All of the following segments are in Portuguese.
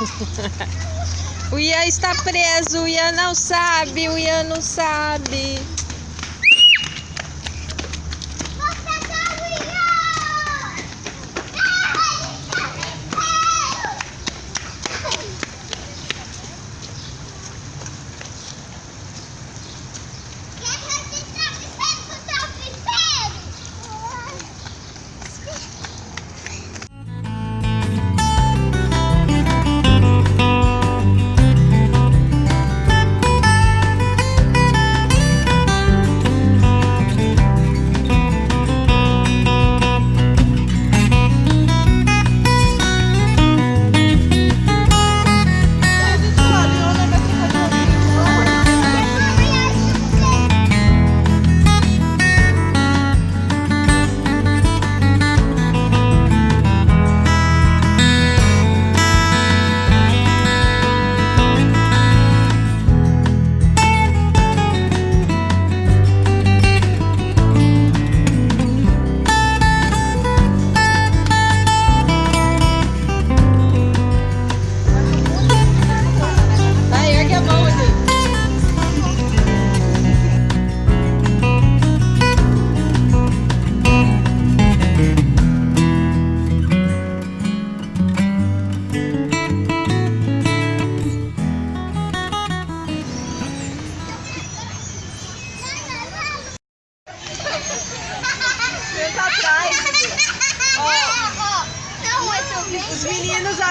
o Ian está preso, o Ian não sabe, o Ian não sabe.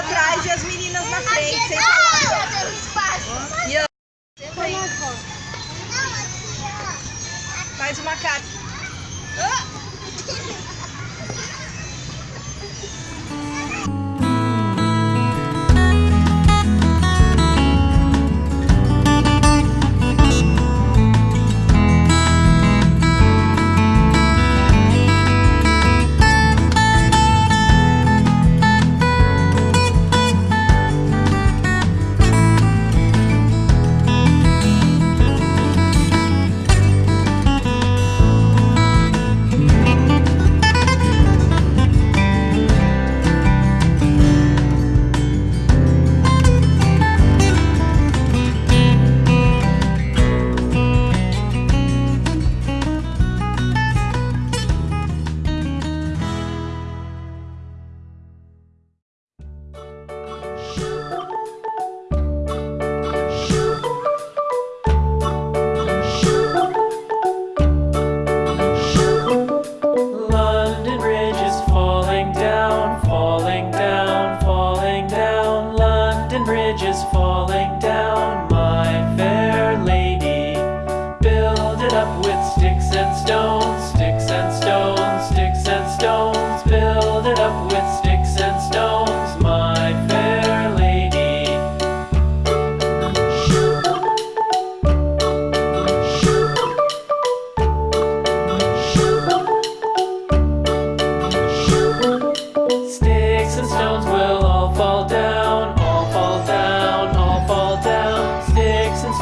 atrás e as meninas na frente. E eu... Faz uma cara.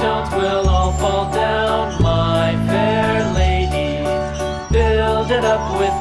stones will all fall down, my fair lady. Build it up with